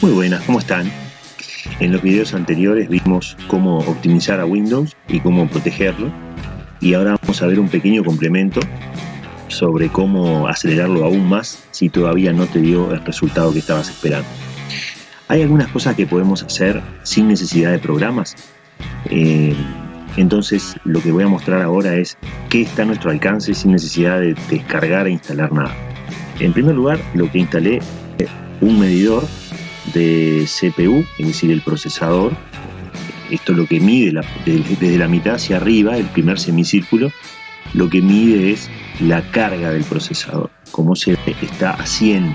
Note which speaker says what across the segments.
Speaker 1: Muy buenas, ¿cómo están? En los videos anteriores vimos cómo optimizar a Windows y cómo protegerlo y ahora vamos a ver un pequeño complemento sobre cómo acelerarlo aún más si todavía no te dio el resultado que estabas esperando. Hay algunas cosas que podemos hacer sin necesidad de programas. Eh, entonces lo que voy a mostrar ahora es qué está a nuestro alcance sin necesidad de descargar e instalar nada. En primer lugar, lo que instalé es un medidor de CPU, es decir, el procesador. Esto es lo que mide desde la mitad hacia arriba, el primer semicírculo, lo que mide es la carga del procesador, como se está 100.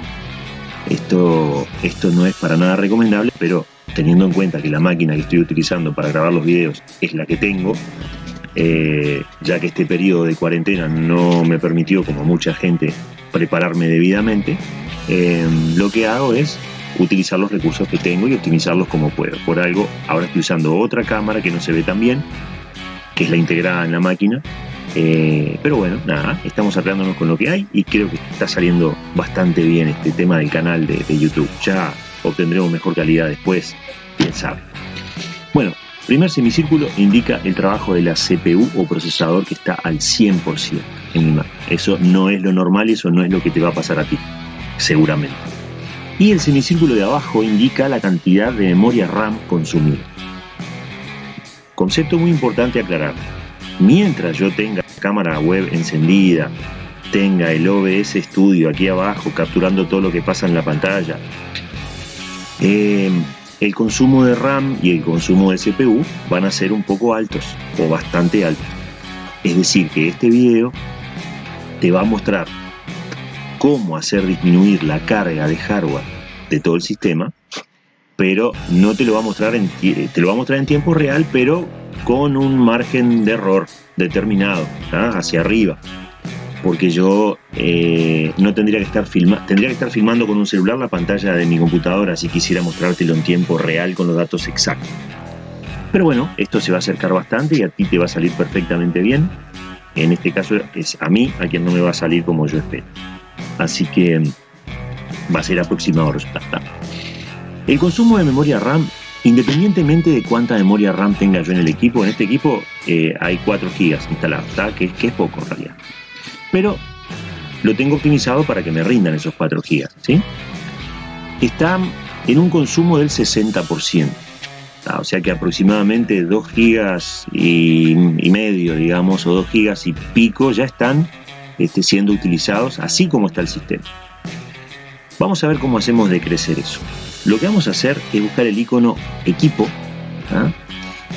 Speaker 1: Esto, esto no es para nada recomendable, pero teniendo en cuenta que la máquina que estoy utilizando para grabar los videos es la que tengo, eh, ya que este periodo de cuarentena no me permitió, como mucha gente, prepararme debidamente, eh, lo que hago es utilizar los recursos que tengo y optimizarlos como puedo. Por algo, ahora estoy usando otra cámara que no se ve tan bien, que es la integrada en la máquina. Eh, pero bueno, nada, estamos arreglándonos con lo que hay y creo que está saliendo bastante bien este tema del canal de, de YouTube. Ya obtendremos mejor calidad después, quién sabe. Bueno, primer semicírculo indica el trabajo de la CPU o procesador que está al 100% en mi. Eso no es lo normal y eso no es lo que te va a pasar a ti, seguramente y el semicírculo de abajo indica la cantidad de memoria RAM consumida. Concepto muy importante aclarar. Mientras yo tenga la cámara web encendida, tenga el OBS Studio aquí abajo capturando todo lo que pasa en la pantalla, eh, el consumo de RAM y el consumo de CPU van a ser un poco altos o bastante altos. Es decir, que este video te va a mostrar cómo hacer disminuir la carga de hardware de todo el sistema, pero no te lo va a mostrar en, te lo va a mostrar en tiempo real, pero con un margen de error determinado, hacia arriba. Porque yo eh, no tendría que estar filmando, tendría que estar filmando con un celular la pantalla de mi computadora si quisiera mostrártelo en tiempo real con los datos exactos. Pero bueno, esto se va a acercar bastante y a ti te va a salir perfectamente bien. En este caso es a mí a quien no me va a salir como yo espero. Así que va a ser aproximado el resultado. El consumo de memoria RAM, independientemente de cuánta memoria RAM tenga yo en el equipo, en este equipo eh, hay 4 GB instalados, que, que, es poco en realidad. Pero lo tengo optimizado para que me rindan esos 4 GB. ¿sí? Está en un consumo del 60%. O sea que aproximadamente 2 GB y, medio, digamos, o 2 GB y pico ya están esté siendo utilizados así como está el sistema. Vamos a ver cómo hacemos de crecer eso. Lo que vamos a hacer es buscar el icono equipo. ¿ah?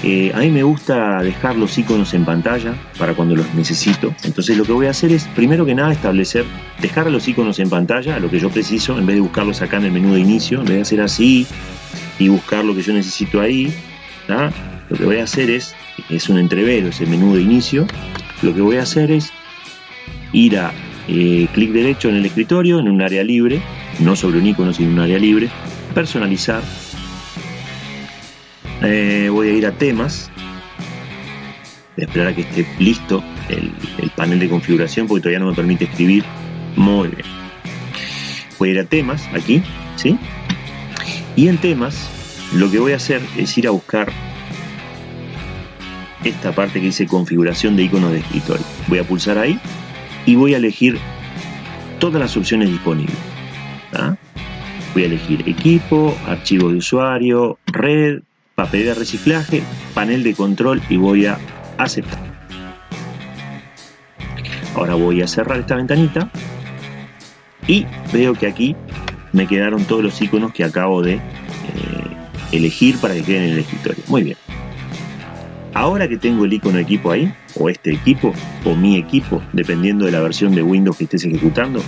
Speaker 1: Eh, a mí me gusta dejar los iconos en pantalla para cuando los necesito. Entonces lo que voy a hacer es, primero que nada, establecer, dejar los iconos en pantalla, lo que yo preciso, en vez de buscarlos acá en el menú de inicio, en vez de hacer así y buscar lo que yo necesito ahí. ¿ah? Lo que voy a hacer es, es un entrevero, ese menú de inicio. Lo que voy a hacer es ir a eh, clic derecho en el escritorio, en un área libre, no sobre un icono, sino en un área libre, personalizar. Eh, voy a ir a temas, voy a esperar a que esté listo el, panel de configuración porque todavía no me permite escribir. Muy bien. Voy a ir a temas, aquí, ¿sí? Y en temas, lo que voy a hacer es ir a buscar esta parte que dice configuración de iconos de escritorio. Voy a pulsar ahí y voy a elegir todas las opciones disponibles. Voy a elegir equipo, archivo de usuario, red, papel de reciclaje, panel de control y voy a aceptar. Ahora voy a cerrar esta ventanita y veo que aquí me quedaron todos los iconos que acabo de eh, elegir para que queden en el escritorio. Muy bien. Ahora que tengo el icono equipo ahí, o este equipo, o mi equipo, dependiendo de la versión de Windows que estés ejecutando,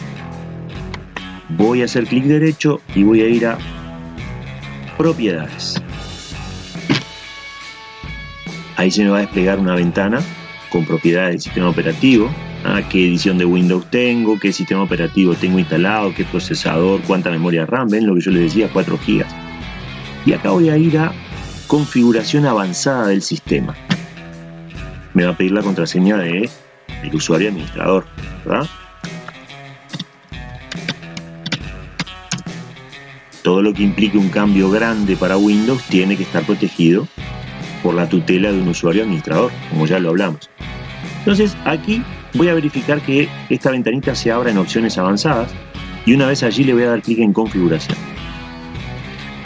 Speaker 1: voy a hacer clic derecho y voy a ir a propiedades. Ahí se me va a desplegar una ventana con propiedades del sistema operativo, ¿ah? qué edición de Windows tengo, qué sistema operativo tengo instalado, qué procesador, cuánta memoria RAM, ven lo que yo les decía, 4 GB. Y acá voy a ir a configuración avanzada del sistema. Me va a pedir la contraseña de usuario administrador, Todo lo que implique un cambio grande para Windows tiene que estar protegido por la tutela de un usuario administrador, como ya lo hablamos. Entonces aquí voy a verificar que esta ventanita se abra en opciones avanzadas y una vez allí le voy a dar clic en configuración.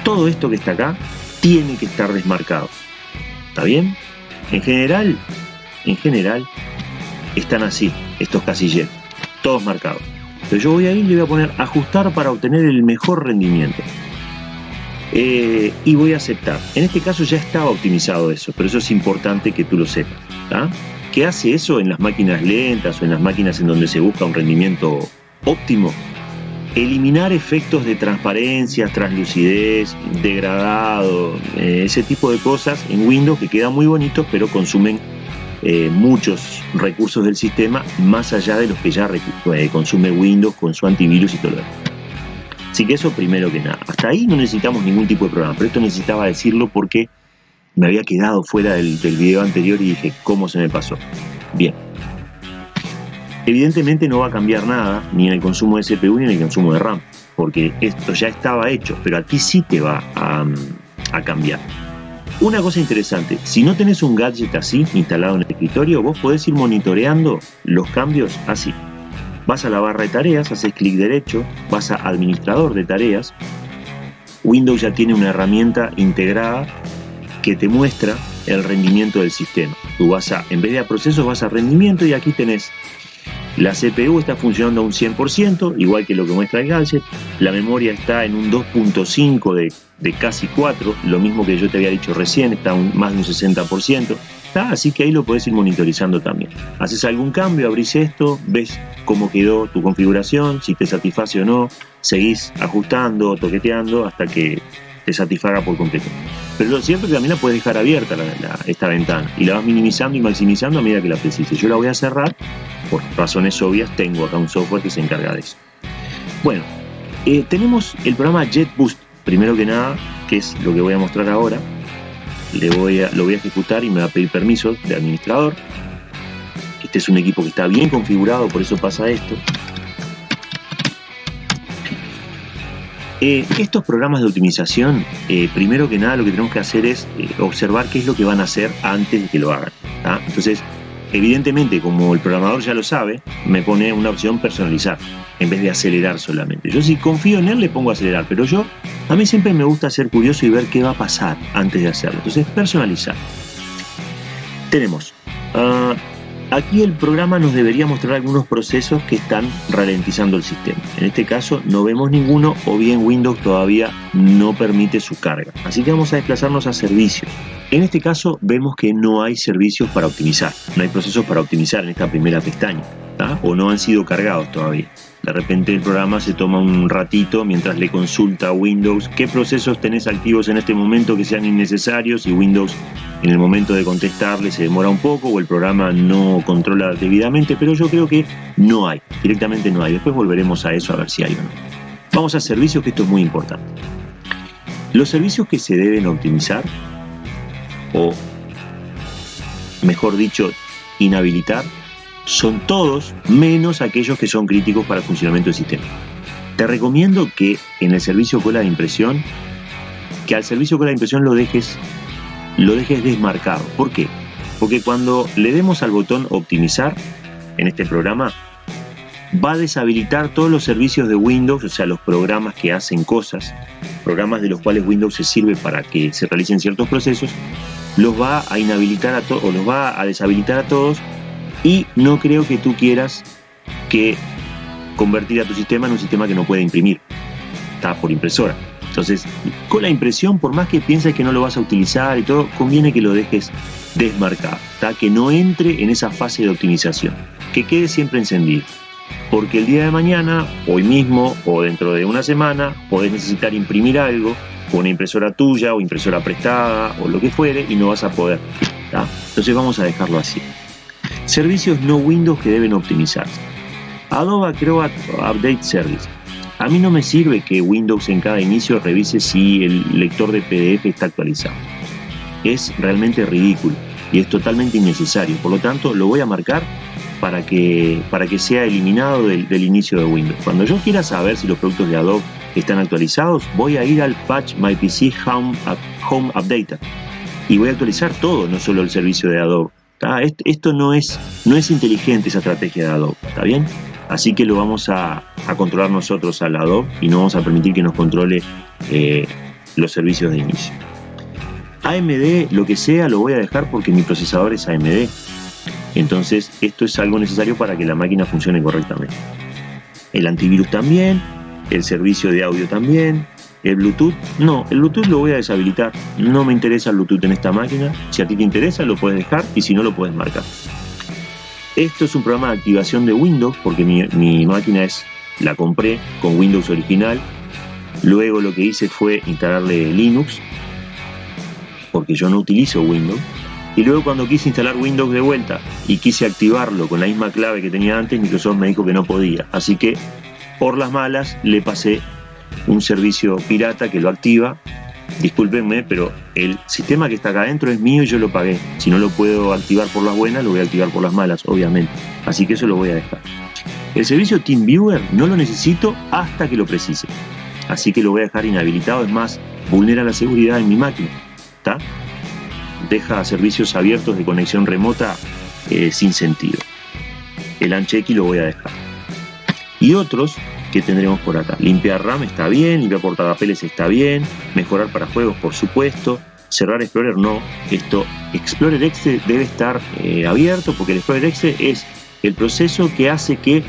Speaker 1: Todo esto que está acá tiene que estar desmarcado. ¿Está bien? En general, en general, están así, estos casilleros, todos marcados. Pero yo voy a ir y le voy a poner ajustar para obtener el mejor rendimiento. Eh, y voy a aceptar. En este caso ya estaba optimizado eso, pero eso es importante que tú lo sepas. ¿Qué hace eso en las máquinas lentas o en las máquinas en donde se busca un rendimiento óptimo? Eliminar efectos de transparencia, translucidez, degradado, eh, ese tipo de cosas en Windows que quedan muy bonitos pero consumen eh, muchos recursos del sistema más allá de los que ya eh, consume Windows con su antivirus y todo lo demás. Así que eso primero que nada. Hasta ahí no necesitamos ningún tipo de programa, pero esto necesitaba decirlo porque me había quedado fuera del, del video anterior y dije, ¿cómo se me pasó? Bien. Evidentemente no va a cambiar nada ni en el consumo de CPU ni en el consumo de RAM, porque esto ya estaba hecho, pero aquí sí te va a, a cambiar. Una cosa interesante, si no tenés un gadget así instalado en el escritorio, vos podés ir monitoreando los cambios así. Vas a la barra de tareas, haces clic derecho, vas a administrador de tareas. Windows ya tiene una herramienta integrada que te muestra el rendimiento del sistema. Tú vas a, en vez de a procesos, vas a rendimiento y aquí tenés la CPU está funcionando a un 100%, igual que lo que muestra el gadget. La memoria está en un 2.5 de, de, casi 4, lo mismo que yo te había dicho recién, está un, más de un 60%. Así que ahí lo puedes ir monitorizando también. Haces algún cambio, abrís esto, ves cómo quedó tu configuración, si te satisface o no, seguís ajustando, toqueteando hasta que te satisfaga por completo. Pero lo cierto es que también la puedes dejar abierta esta ventana y la vas minimizando y maximizando a medida que la precises. Yo la voy a cerrar, por razones obvias tengo acá un software que se encarga de eso. Bueno, eh, tenemos el programa JetBoost, primero que nada, que es lo que voy a mostrar ahora. Le voy a, lo voy a ejecutar y me va a pedir permiso de administrador. Este es un equipo que está bien configurado, por eso pasa esto. Eh, estos programas de optimización, eh, primero que nada lo que tenemos que hacer es observar qué es lo que van a hacer antes de que lo hagan. Entonces, evidentemente, como el programador ya lo sabe, me pone una opción personalizar en vez de acelerar solamente. Yo si confío en él le pongo acelerar, pero yo a mí siempre me gusta ser curioso y ver qué va a pasar antes de hacerlo. Entonces, personalizar. Tenemos ah, Aquí el programa nos debería mostrar algunos procesos que están ralentizando el sistema. En este caso no vemos ninguno o bien Windows todavía no permite su carga. Así que vamos a desplazarnos a servicios. En este caso vemos que no hay servicios para optimizar. No hay procesos para optimizar en esta primera pestaña. O no han sido cargados todavía. De repente el programa se toma un ratito mientras le consulta a Windows qué procesos tenés activos en este momento que sean innecesarios y Windows en el momento de contestarle se demora un poco o el programa no controla debidamente, pero yo creo que no hay, directamente no hay. Después volveremos a eso a ver si hay o no. Vamos a servicios, que esto es muy importante. Los servicios que se deben optimizar, o mejor dicho, inhabilitar, son todos menos aquellos que son críticos para el funcionamiento del sistema. Te recomiendo que en el servicio cola de impresión, que al servicio cola de impresión lo dejes, lo dejes desmarcado. ¿Por qué? Porque cuando le demos al botón optimizar en este programa, va a deshabilitar todos los servicios de Windows, o sea, los programas que hacen cosas, programas de los cuales Windows se sirve para que se realicen ciertos procesos, los va a inhabilitar a todos, o los va a deshabilitar a todos y no creo que tú quieras que convertir a tu sistema en un sistema que no puede imprimir. Está por impresora. Entonces, con la impresión, por más que pienses que no lo vas a utilizar y todo, conviene que lo dejes desmarcado, que no entre en esa fase de optimización, que quede siempre encendido. Porque el día de mañana, hoy mismo o dentro de una semana, podés necesitar imprimir algo, con una impresora tuya o impresora prestada o lo que fuere, y no vas a poder. Entonces vamos a dejarlo así. Servicios no Windows que deben optimizarse. Adobe Acrobat Update Service. A mí no me sirve que Windows en cada inicio revise si el lector de PDF está actualizado. Es realmente ridículo y es totalmente innecesario. Por lo tanto, lo voy a marcar para que, para que sea eliminado del, inicio de Windows. Cuando yo quiera saber si los productos de Adobe están actualizados, voy a ir al patch My PC Home, Home Updater y voy a actualizar todo, no solo el servicio de Adobe. Esto no es, no es inteligente esa estrategia de Adobe, ¿está bien? Así que lo vamos a, controlar nosotros al Adobe y no vamos a permitir que nos controle eh, los servicios de inicio. AMD, lo que sea, lo voy a dejar porque mi procesador es AMD. Entonces, esto es algo necesario para que la máquina funcione correctamente. El antivirus también, el servicio de audio también, el Bluetooth, no, el Bluetooth lo voy a deshabilitar. No me interesa el Bluetooth en esta máquina. Si a ti te interesa, lo puedes dejar y si no, lo puedes marcar. Esto es un programa de activación de Windows porque mi, máquina es, la compré con Windows original. Luego lo que hice fue instalarle Linux porque yo no utilizo Windows. Y luego cuando quise instalar Windows de vuelta y quise activarlo con la misma clave que tenía antes, Microsoft me dijo que no podía. Así que por las malas le pasé un servicio pirata que lo activa. Discúlpenme, pero el sistema que está acá adentro es mío y yo lo pagué. Si no lo puedo activar por las buenas, lo voy a activar por las malas, obviamente. Así que eso lo voy a dejar. El servicio TeamViewer no lo necesito hasta que lo precise. Así que lo voy a dejar inhabilitado. Es más, vulnera la seguridad en mi máquina. ¿Está? Deja servicios abiertos de conexión remota eh, sin sentido. El Anchequi lo voy a dejar. Y otros que tendremos por acá. Limpiar RAM está bien, limpiar portapapeles está bien, mejorar para juegos por supuesto, cerrar Explorer no. Esto, Explorer Exe debe estar eh, abierto porque el Explorer Exe es el proceso que hace que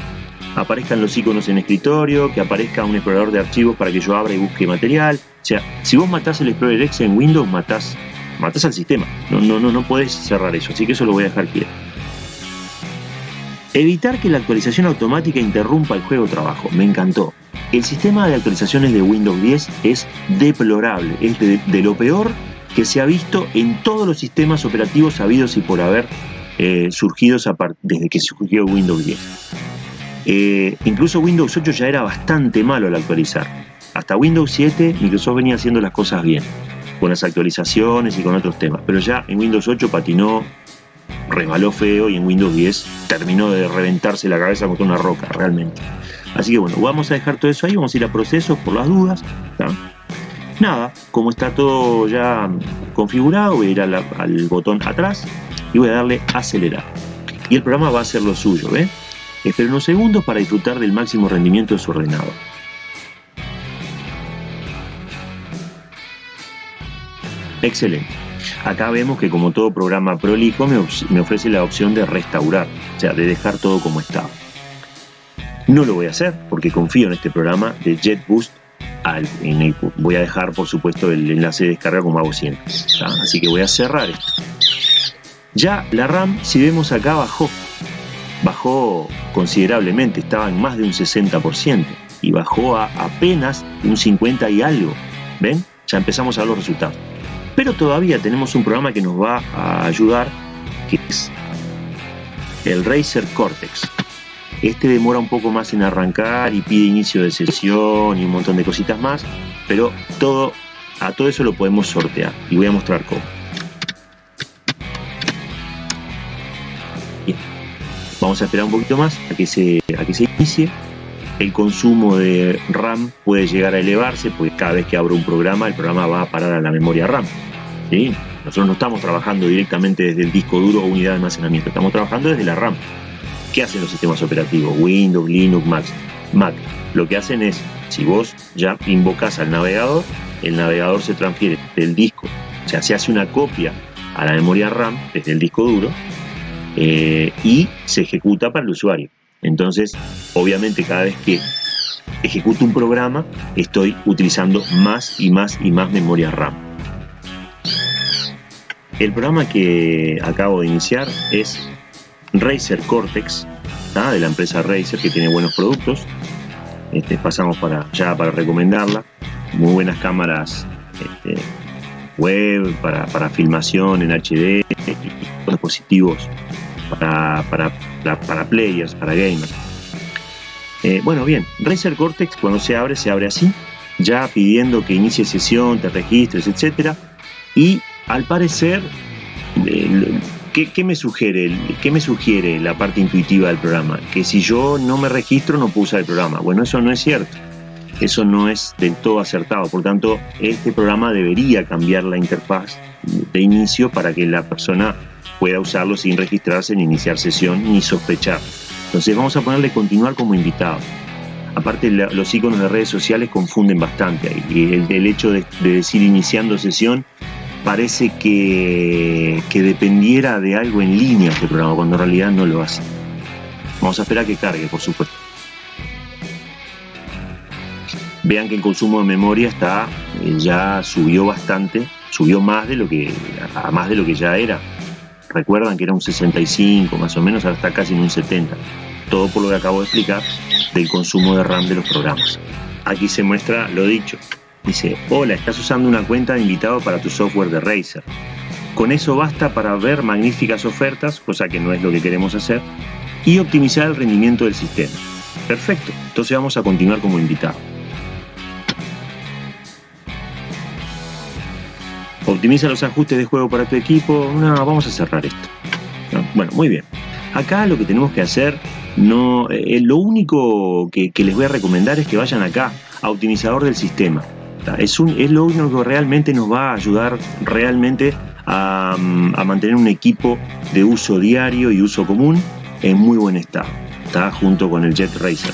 Speaker 1: aparezcan los iconos en escritorio, que aparezca un explorador de archivos para que yo abra y busque material. O sea, si vos matás el Explorer Exe en Windows, matás, matás al sistema. No, no, no, no podés cerrar eso, así que eso lo voy a dejar quieto. Evitar que la actualización automática interrumpa el juego trabajo. Me encantó. El sistema de actualizaciones de Windows 10 es deplorable, es de, lo peor que se ha visto en todos los sistemas operativos habidos y por haber eh, surgidos desde que surgió Windows 10. Eh, incluso Windows 8 ya era bastante malo al actualizar. Hasta Windows 7 Microsoft venía haciendo las cosas bien, con las actualizaciones y con otros temas, pero ya en Windows 8 patinó resbaló feo y en Windows 10 terminó de reventarse la cabeza contra una roca, realmente. Así que bueno, vamos a dejar todo eso ahí, vamos a ir a procesos por las dudas. Nada, como está todo ya configurado, voy a ir al botón atrás y voy a darle acelerar. Y el programa va a hacer lo suyo, ¿ve? Espera unos segundos para disfrutar del máximo rendimiento de su ordenador. Excelente. Acá vemos que como todo programa prolijo me, ofrece la opción de restaurar, o sea, de dejar todo como estaba. No lo voy a hacer porque confío en este programa de JetBoost. Voy a dejar, por supuesto, el enlace de descarga como hago siempre. Así que voy a cerrar esto. Ya la RAM, si vemos acá, bajó. Bajó considerablemente, estaba en más de un 60% y bajó a apenas un 50 y algo. ¿Ven? Ya empezamos a ver los resultados. Pero todavía tenemos un programa que nos va a ayudar, que es el Razer Cortex. Este demora un poco más en arrancar y pide inicio de sesión y un montón de cositas más, pero todo, a todo eso lo podemos sortear y voy a mostrar cómo. Vamos a esperar un poquito más a que se, a que se inicie el consumo de RAM puede llegar a elevarse, porque cada vez que abro un programa, el programa va a parar a la memoria RAM. Nosotros no estamos trabajando directamente desde el disco duro o unidad de almacenamiento, estamos trabajando desde la RAM. ¿Qué hacen los sistemas operativos? Windows, Linux, Mac. Mac. Lo que hacen es, si vos ya invocas al navegador, el navegador se transfiere del disco, o sea, se hace una copia a la memoria RAM desde el disco duro eh, y se ejecuta para el usuario. Entonces, obviamente cada vez que ejecuto un programa, estoy utilizando más y más y más memoria RAM. El programa que acabo de iniciar es Razer Cortex, de la empresa Razer, que tiene buenos productos. Este, pasamos para ya para recomendarla. Muy buenas cámaras este, web para, filmación en HD, y dispositivos para, para, para, players, para gamers. Eh, bueno, bien, Razer Cortex cuando se abre, se abre así, ya pidiendo que inicie sesión, te registres, etc. Y al parecer, eh, ¿qué, me sugiere, ¿qué me sugiere la parte intuitiva del programa? Que si yo no me registro no puedo usar el programa. Bueno, eso no es cierto. eso no es del todo acertado. Por tanto, este programa debería cambiar la interfaz de inicio para que la persona pueda usarlo sin registrarse, ni iniciar sesión, ni sospechar. Entonces vamos a ponerle continuar como invitado. Aparte los iconos de redes sociales confunden bastante y el, hecho de, decir iniciando sesión parece que, que dependiera de algo en línea este programa, cuando en realidad no lo hace. Vamos a esperar que cargue, por supuesto. Vean que el consumo de memoria está eh, ya subió bastante, subió más de lo que a más de lo que ya era. Recuerdan que era un 65 más o menos, ahora está casi en un 70. Todo por lo que acabo de explicar del consumo de RAM de los programas. Aquí se muestra lo dicho. Dice, hola, estás usando una cuenta de invitado para tu software de Razer. Con eso basta para ver magníficas ofertas, cosa que no es lo que queremos hacer, y optimizar el rendimiento del sistema. Perfecto, entonces vamos a continuar como invitado. Optimiza los ajustes de juego para tu equipo. No, vamos a cerrar esto. Bueno, muy bien. Acá lo que tenemos que hacer, no, eh, lo único que, les voy a recomendar es que vayan acá a optimizador del sistema. Es, un, es lo único que realmente nos va a ayudar realmente a, mm, a mantener un equipo de uso diario y uso común en muy buen estado. Está junto con el Jet Racer.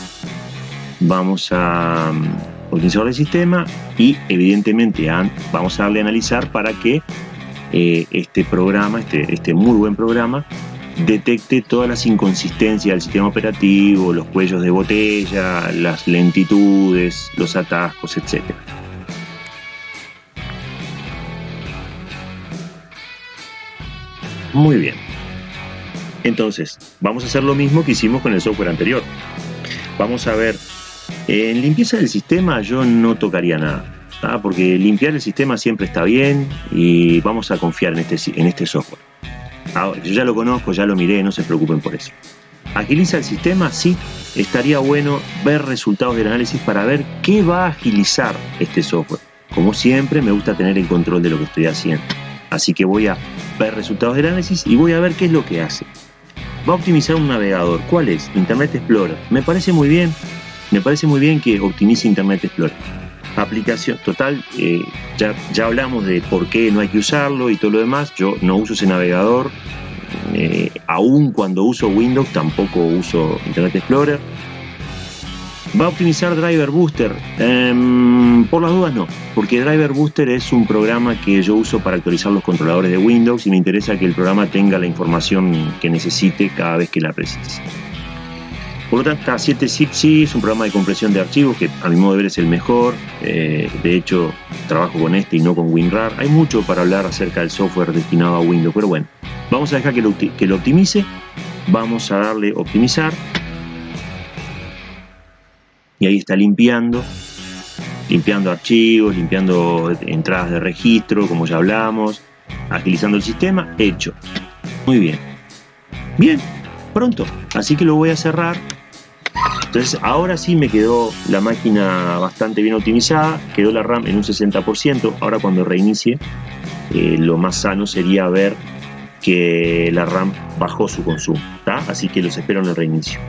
Speaker 1: Vamos a optimizar el sistema y evidentemente vamos a darle a analizar para que eh, este programa, este, este muy buen programa, detecte todas las inconsistencias del sistema operativo, los cuellos de botella, las lentitudes, los atascos, etc. Muy bien. Entonces, vamos a hacer lo mismo que hicimos con el software anterior. Vamos a ver en limpieza del sistema yo no tocaría nada, porque limpiar el sistema siempre está bien y vamos a confiar en este, en este software. yo ya lo conozco, ya lo miré, no se preocupen por eso. ¿Agiliza el sistema? Sí, estaría bueno ver resultados del análisis para ver qué va a agilizar este software. Como siempre, me gusta tener el control de lo que estoy haciendo. Así que voy a ver resultados del análisis y voy a ver qué es lo que hace. Va a optimizar un navegador. ¿Cuál es? Internet Explorer. Me parece muy bien. Me parece muy bien que optimice Internet Explorer. Aplicación total, eh, ya, ya hablamos de por qué no hay que usarlo y todo lo demás. Yo no uso ese navegador, eh, aún cuando uso Windows tampoco uso Internet Explorer. ¿Va a optimizar Driver Booster? Em, por las dudas no, porque Driver Booster es un programa que yo uso para actualizar los controladores de Windows y me interesa que el programa tenga la información que necesite cada vez que la precise. Por lo tanto, K7 sí es un programa de compresión de archivos que a mi modo de ver es el mejor. Eh, de hecho, trabajo con este y no con WinRAR. Hay mucho para hablar acerca del software destinado a Windows, pero bueno, vamos a dejar que lo, que lo optimice. Vamos a darle optimizar. Y ahí está limpiando. Limpiando archivos, limpiando entradas de registro, como ya hablamos. Agilizando el sistema. Hecho. Muy bien. Bien, pronto. Así que lo voy a cerrar entonces ahora sí me quedó la máquina bastante bien optimizada, quedó la RAM en un 60%, ahora cuando reinicie eh, lo más sano sería ver que la RAM bajó su consumo, así que los espero en el reinicio.